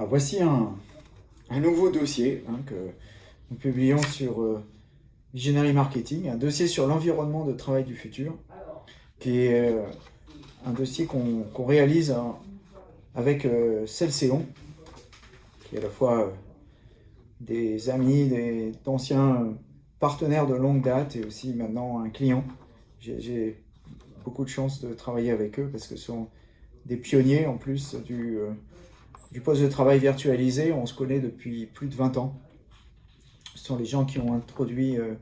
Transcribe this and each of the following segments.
Ah, voici un, nouveau dossier hein, que nous publions sur euh, Visionary Marketing, un dossier sur l'environnement de travail du futur, qui est euh, un dossier qu'on réalise hein, avec euh, Celséon, qui est à la fois euh, des amis, d'anciens partenaires de longue date et aussi maintenant un client. J'ai beaucoup de chance de travailler avec eux parce que ce sont des pionniers en plus du, du poste de travail virtualisé. On se connaît depuis plus de 20 ans. Ce sont les gens qui ont introduit euh,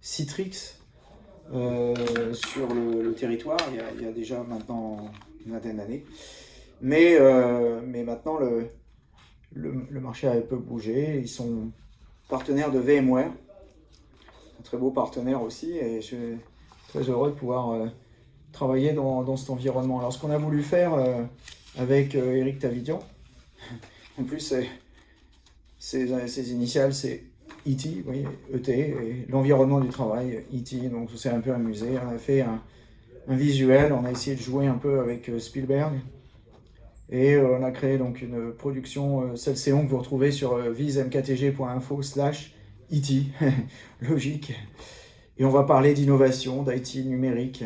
Citrix euh, sur le, territoire il y, a, déjà maintenant une vingtaine d'années. Mais, euh, mais maintenant, le, le, marché a un peu bougé. Ils sont partenaires de VMware, un très beau partenaire aussi, et je suis très heureux de pouvoir travailler dans, dans, cet environnement. Alors, ce qu'on a voulu faire avec Eric Tavidian, en plus, ses, initiales, c'est E.T., oui, ET, et l'environnement du travail, E.T., donc on s'est un peu amusé. On a fait un, visuel, on a essayé de jouer un peu avec euh, Spielberg, et euh, on a créé donc une production euh, Celséon que vous retrouvez sur vismktg.info slash E.T., logique. Et on va parler d'innovation, d'IT numérique,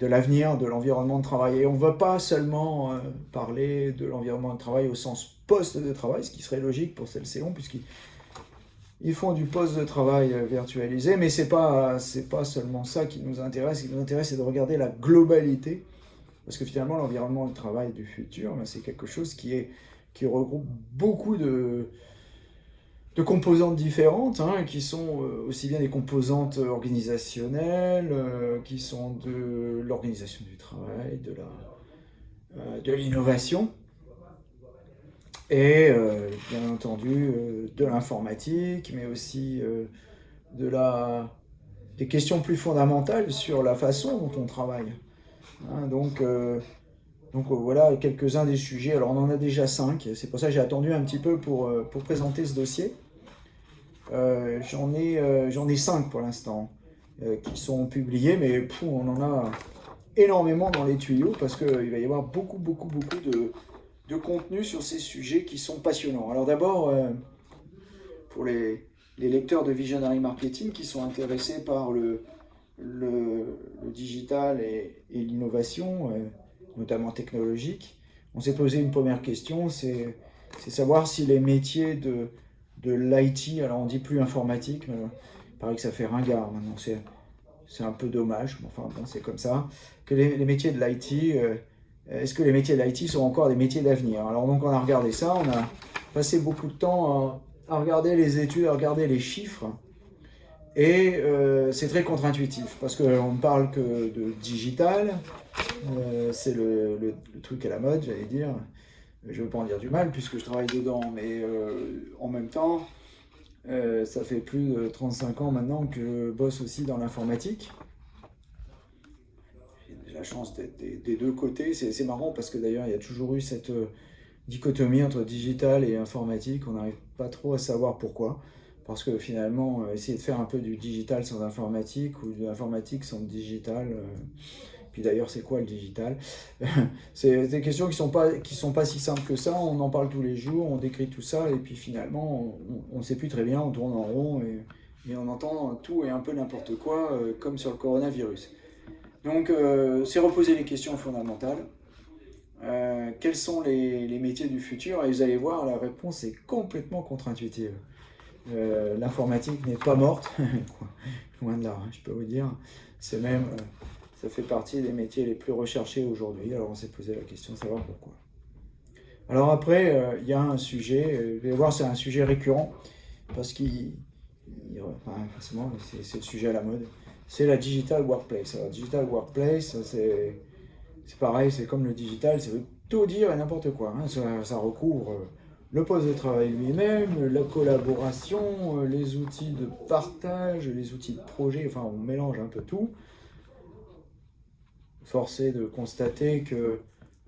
de l'avenir, de l'environnement de travail. Et on ne va pas seulement parler de l'environnement de travail au sens poste de travail, ce qui serait logique pour Celséon, puisqu'ils font du poste de travail euh, virtualisé, mais ce n'est pas, pas seulement ça qui nous intéresse. Ce qui nous intéresse, c'est de regarder la globalité, parce que finalement, l'environnement de travail du futur, ben, c'est quelque chose qui, est, qui regroupe beaucoup de, de composantes différentes, hein, qui sont euh, aussi bien des composantes organisationnelles, euh, qui sont de l'organisation du travail, de l'innovation, et euh, bien entendu euh, de l'informatique, mais aussi euh, de la, des questions plus fondamentales sur la façon dont on travaille. Hein, donc, donc voilà quelques-uns des sujets. Alors on en a déjà cinq, c'est pour ça que j'ai attendu un petit peu pour, pour présenter ce dossier. J'en ai, j'en ai cinq pour l'instant qui sont publiés, mais on en a énormément dans les tuyaux parce qu'il va y avoir beaucoup, beaucoup, beaucoup de, de contenu sur ces sujets qui sont passionnants. Alors d'abord, euh, pour les, lecteurs de Visionary Marketing qui sont intéressés par le, digital et, l'innovation, euh, notamment technologique, on s'est posé une première question, c'est savoir si les métiers de, de l'IT, alors on dit plus informatique, mais il paraît que ça fait ringard maintenant, c'est un peu dommage, mais enfin bon, c'est comme ça, que les, métiers de l'IT... Euh, est-ce que les métiers de l'IT sont encore des métiers d'avenir? Alors donc on a regardé ça, on a passé beaucoup de temps à, regarder les études, à regarder les chiffres, et euh, c'est très contre-intuitif, parce qu'on ne parle que de digital, euh, c'est le, truc à la mode, j'allais dire, je ne veux pas en dire du mal, puisque je travaille dedans, mais euh, en même temps, ça fait plus de 35 ans maintenant que je bosse aussi dans l'informatique, chance d'être des, deux côtés. C'est marrant parce que d'ailleurs, il y a toujours eu cette euh, dichotomie entre digital et informatique. On n'arrive pas trop à savoir pourquoi. Parce que finalement, euh, essayer de faire un peu du digital sans informatique ou de l'informatique sans digital, euh, puis d'ailleurs, c'est quoi le digital? C'est des questions qui ne sont, pas, sont pas si simples que ça. On en parle tous les jours, on décrit tout ça, et puis finalement, on ne sait plus très bien, on tourne en rond, et, et on entend tout et un peu n'importe quoi, comme sur le coronavirus. Donc, euh, c'est reposer les questions fondamentales. Euh, quels sont les, métiers du futur? Et vous allez voir, la réponse est complètement contre-intuitive. Euh, l'informatique n'est pas morte, loin de là, hein, je peux vous dire. C'est même, ça fait partie des métiers les plus recherchés aujourd'hui. Alors, on s'est posé la question de savoir pourquoi. Alors après, il y a un sujet, vous allez voir, c'est un sujet récurrent, parce qu'il, forcément, c'est le sujet à la mode c'est la digital workplace. Alors, digital workplace, c'est pareil, c'est comme le digital, ça veut tout dire et n'importe quoi. Hein. Ça, recouvre euh, le poste de travail lui-même, la collaboration, euh, les outils de partage, les outils de projet, enfin on mélange un peu tout. Forcé de constater que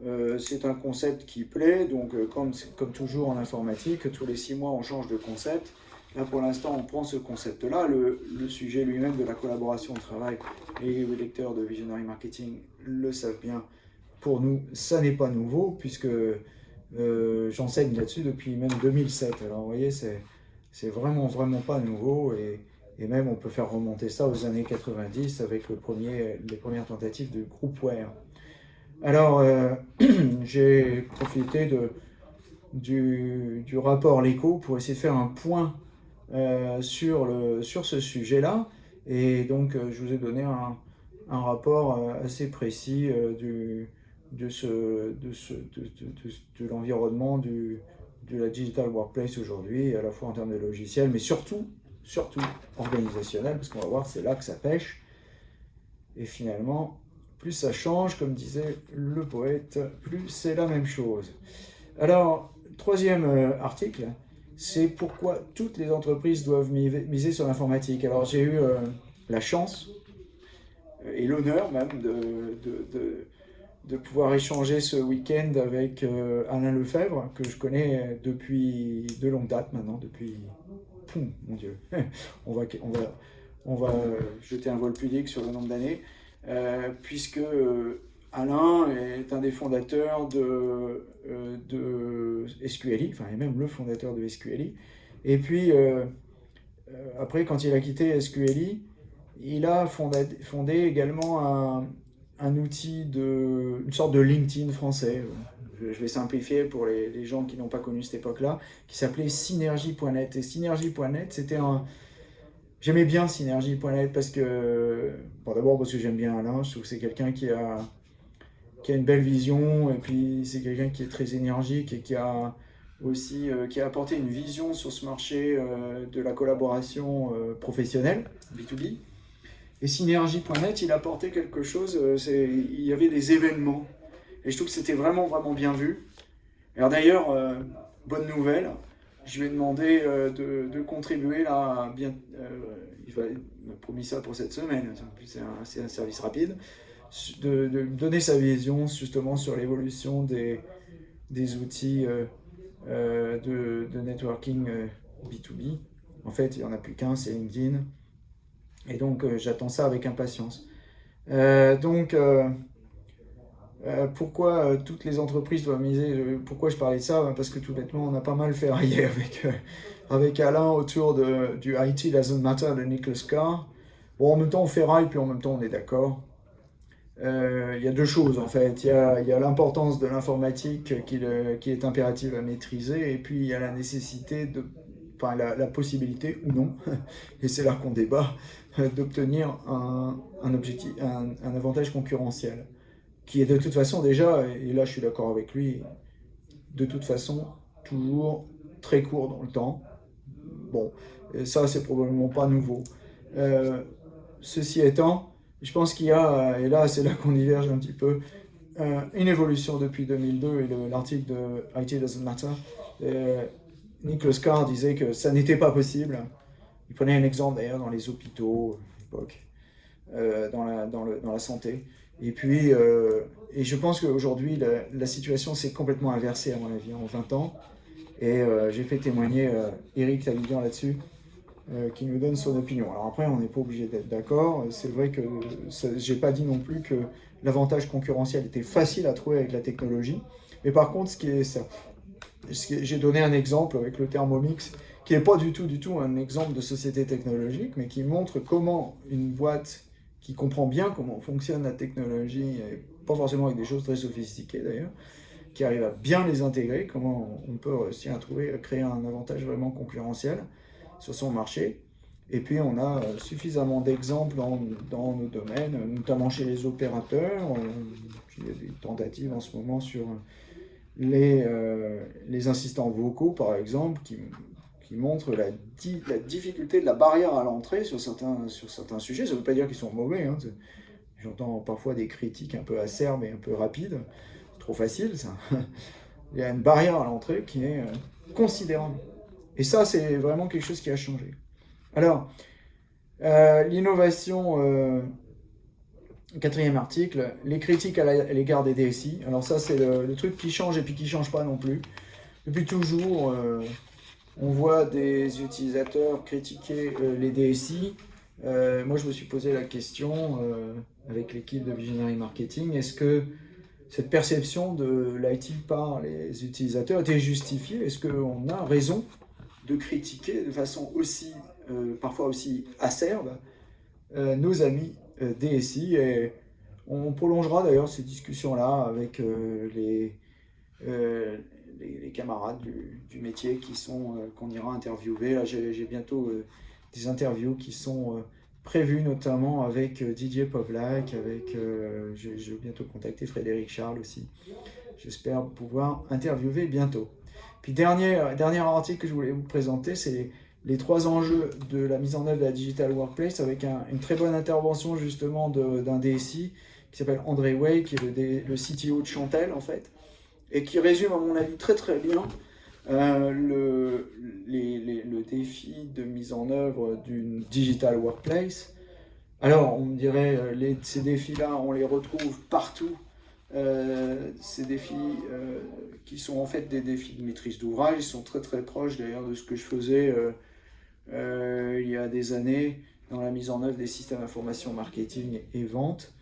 euh, c'est un concept qui plaît, donc comme, comme toujours en informatique, tous les six mois on change de concept, Là, pour l'instant, on prend ce concept-là. Le, sujet lui-même de la collaboration au travail, les lecteurs de Visionary Marketing le savent bien. Pour nous, ça n'est pas nouveau, puisque J'enseigne là-dessus depuis même 2007. Alors vous voyez, c'est vraiment, vraiment pas nouveau. Et, et, même on peut faire remonter ça aux années 90 avec les premières tentatives de groupware. Alors, j'ai profité du, du rapport LECO pour essayer de faire un point euh, sur, le, sur ce sujet-là. Et donc, euh, je vous ai donné un, un rapport euh, assez précis du, de, ce, de, ce, de, de, de l'environnement de la digital workplace aujourd'hui, à la fois en termes de logiciels, mais surtout, surtout organisationnel, parce qu'on va voir, c'est là que ça pêche. Et finalement, plus ça change, comme disait le poète, plus c'est la même chose. Alors, troisième article, c'est pourquoi toutes les entreprises doivent miser sur l'informatique. Alors j'ai eu euh, la chance euh, et l'honneur même de, de, de, pouvoir échanger ce week-end avec euh, Alain Lefebvre, que je connais depuis de longue date maintenant, depuis... Poum, mon Dieu, on va, on, va, on va jeter un vol pudique sur le nombre d'années, puisque Alain est un des fondateurs de, euh, de SQLI, enfin, et même le fondateur de SQLI. Et puis, euh, euh, après, quand il a quitté SQLI, il a fondé, également un, outil, de, une sorte de LinkedIn français, je, vais simplifier pour les, gens qui n'ont pas connu cette époque-là, qui s'appelait Synergie.net. Et Synergie.net, c'était un... J'aimais bien Synergie.net parce que, d'abord parce que j'aime bien Alain, je trouve que c'est quelqu'un qui a qui a une belle vision, et puis c'est quelqu'un qui est très énergique et qui a aussi euh, qui a apporté une vision sur ce marché euh, de la collaboration euh, professionnelle, B2B. Et Synergie.net, il a apporté quelque chose, il y avait des événements. Et je trouve que c'était vraiment, vraiment bien vu. Alors d'ailleurs, bonne nouvelle, je lui ai demandé de, de, contribuer là, bien, il m'a promis ça pour cette semaine, c'est un, un, service rapide, de, donner sa vision justement sur l'évolution des, des outils euh, euh, de, de, networking B2B. Euh, en fait, il n'y en a plus qu'un, c'est LinkedIn. Et donc, j'attends ça avec impatience. donc, pourquoi toutes les entreprises doivent miser Pourquoi je parlais de ça? Parce que tout bêtement, on a pas mal fait hier avec, avec Alain autour de, du IT Doesn't Matter de Nicholas Carr. Bon, en même temps, on fait rail, puis en même temps, on est d'accord. Euh, il y a deux choses en fait. Il y a, l'importance de l'informatique qui, est impérative à maîtriser et puis il y a la nécessité, de, enfin la, possibilité ou non, et c'est là qu'on débat, d'obtenir un, un, avantage concurrentiel qui est de toute façon déjà, et là je suis d'accord avec lui, de toute façon toujours très court dans le temps. Bon, ça c'est probablement pas nouveau. Euh, ceci étant, je pense qu'il y a, et là c'est là qu'on diverge un petit peu, euh, une évolution depuis 2002 et l'article de IT Doesn't Matter. Euh, Nicholas Carr disait que ça n'était pas possible. Il prenait un exemple d'ailleurs dans les hôpitaux à l'époque, euh, dans, la, dans, dans, la santé. Et puis, euh, et je pense qu'aujourd'hui, la, situation s'est complètement inversée à mon avis en 20 ans. Et euh, j'ai fait témoigner Eric Taguillon là-dessus. Euh, qui nous donne son opinion. Alors après, on n'est pas obligé d'être d'accord. C'est vrai que j'ai pas dit non plus que l'avantage concurrentiel était facile à trouver avec la technologie. Mais par contre, ce qui est ça, j'ai donné un exemple avec le Thermomix, qui n'est pas du tout, du tout un exemple de société technologique, mais qui montre comment une boîte qui comprend bien comment fonctionne la technologie, et pas forcément avec des choses très sophistiquées d'ailleurs, qui arrive à bien les intégrer, comment on peut réussir à trouver, à créer un avantage vraiment concurrentiel sur son marché. Et puis on a euh, suffisamment d'exemples dans, nos domaines, notamment chez les opérateurs. Il y a des tentatives en ce moment sur les, euh, les vocaux, par exemple, qui, qui montrent la, difficulté de la barrière à l'entrée sur certains, sur certains sujets. Ça ne veut pas dire qu'ils sont mauvais. Hein. J'entends parfois des critiques un peu acerbes et un peu rapides. Trop facile, ça. Il y a une barrière à l'entrée qui est euh, considérable. Et ça, c'est vraiment quelque chose qui a changé. Alors, euh, l'innovation, euh, quatrième article, les critiques à l'égard des DSI. Alors ça, c'est le, truc qui change et puis qui ne change pas non plus. Depuis toujours, euh, on voit des utilisateurs critiquer les DSI. moi, je me suis posé la question avec l'équipe de Visionary Marketing, est-ce que cette perception de l'IT par les utilisateurs était justifiée? Est-ce qu'on a raison? De critiquer de façon aussi, euh, parfois aussi acerbe, euh, nos amis euh, DSI et on prolongera d'ailleurs ces discussions-là avec les, camarades du, métier qui sont qu'on ira interviewer. J'ai bientôt des interviews qui sont prévues, notamment avec Didier Povlak, avec, je, vais bientôt contacter Frédéric Charles aussi. J'espère pouvoir interviewer bientôt. Puis dernier, dernier article que je voulais vous présenter, c'est les, trois enjeux de la mise en œuvre de la Digital Workplace avec une très bonne intervention justement d'un DSI qui s'appelle André Way, qui est le, CTO de Chantel en fait, et qui résume à mon avis très très bien euh, le, le défi de mise en œuvre d'une Digital Workplace. Alors, on me dirait, euh, les, ces défis-là, on les retrouve partout euh, ces défis euh, qui sont en fait des défis de maîtrise d'ouvrage, ils sont très très proches d'ailleurs de ce que je faisais euh, il y a des années dans la mise en œuvre des systèmes d'information marketing et vente.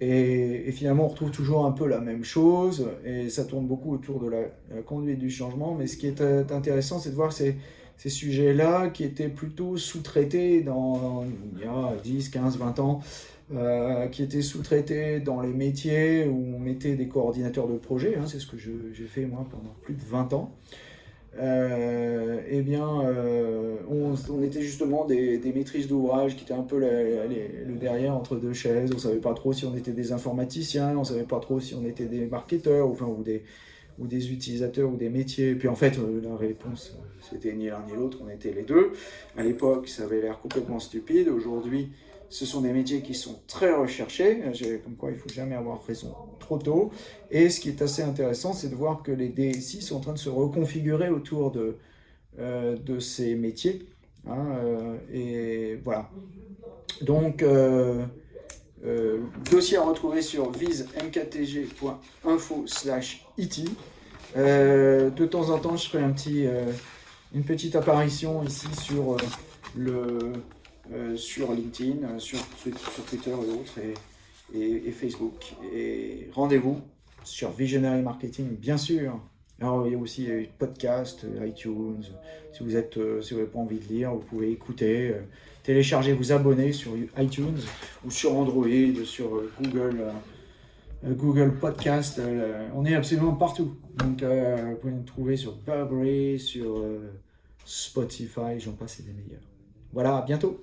Et, finalement, on retrouve toujours un peu la même chose, et ça tourne beaucoup autour de la, conduite du changement. Mais ce qui est intéressant, c'est de voir ces, ces sujets-là qui étaient plutôt sous-traités dans, il y a 10, 15, 20 ans, euh, qui étaient sous-traités dans les métiers où on mettait des coordinateurs de projet, hein, c'est ce que j'ai fait moi pendant plus de 20 ans. Euh, eh bien, euh, on, était justement des, maîtrises d'ouvrage qui étaient un peu le derrière entre deux chaises. On ne savait pas trop si on était des informaticiens, on ne savait pas trop si on était des marketeurs enfin, ou, des, ou des utilisateurs ou des métiers. Et puis en fait, la réponse, c'était ni l'un ni l'autre, on était les deux. À l'époque, ça avait l'air complètement stupide. Aujourd'hui, ce sont des métiers qui sont très recherchés, comme quoi il ne faut jamais avoir raison trop tôt. Et ce qui est assez intéressant, c'est de voir que les DSI sont en train de se reconfigurer autour de, euh, ces métiers. Hein, euh, et voilà. Donc, euh, dossier à retrouver sur visemktg.info slash it. de temps en temps, je ferai une petite apparition ici sur le euh, sur LinkedIn, euh, sur, Twitter et autres, et, Facebook. Et rendez-vous sur Visionary Marketing, bien sûr. Alors, il y a aussi des podcasts, iTunes. Si vous euh, si n'avez pas envie de lire, vous pouvez écouter, télécharger, vous abonner sur iTunes ou sur Android, sur Google. Google Podcast, on est absolument partout. Donc, vous pouvez nous trouver sur Burberry, sur Spotify, j'en passe, c'est des meilleurs. Voilà, à bientôt